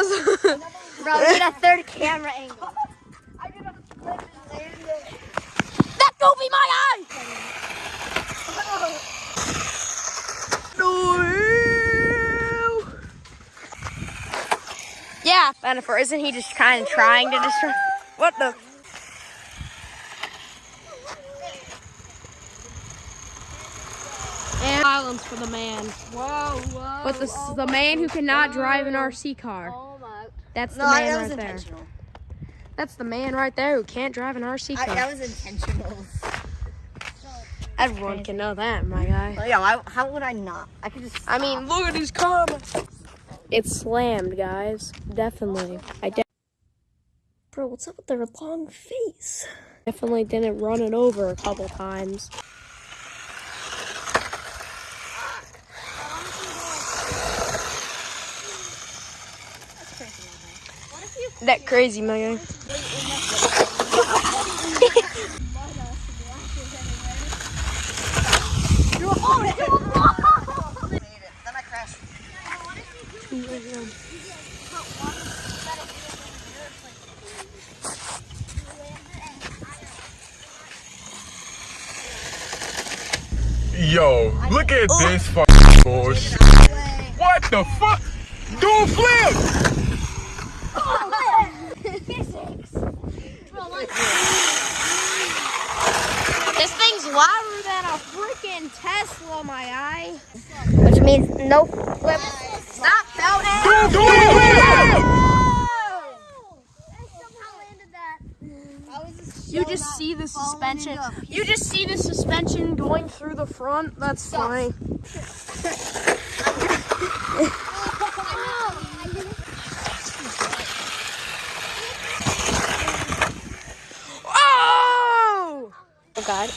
Bro, we need a third camera angle. That go be my eye! Yeah, Jennifer, isn't he just kind of trying to destroy? What the? And silence for the man. Whoa, whoa. But this is the man who cannot drive an RC car. Oh my. That's the No, man that was right there. intentional. That's the man right there who can't drive an RC I, car. that was intentional. Everyone can know that, my guy. Well, yeah, I, how would I not? I could just. I mean, look at these comments. It's slammed, guys. Definitely. I de- Bro, what's up with their long face? Definitely didn't run it over a couple times. That crazy, my guy. Then I crashed. Yo, look at this oh. fucking bullshit. What the fuck? Do a flip! This thing's louder than a freaking Tesla, my eye. Which means no flip. Stop, Felton. Do, do a flip! You just see the suspension. You just see the suspension going through the front. That's funny. Oh! Oh God.